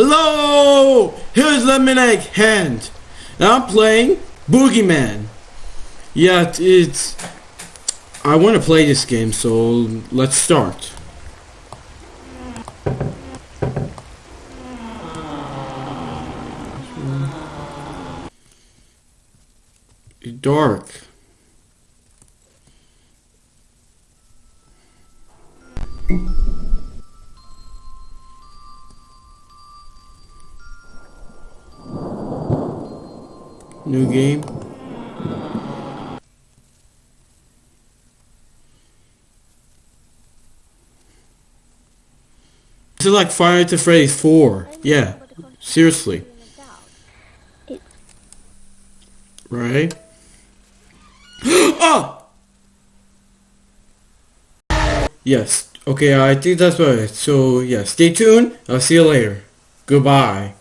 Hello! Here's Lemonade Hand. And I'm playing Boogeyman. Yeah, it's... I want to play this game, so let's start. Dark. New game. This is like Fire to Freddy's 4. Yeah. Seriously. Right? oh! Yes. Okay, I think that's about it. So, yeah, stay tuned. I'll see you later. Goodbye.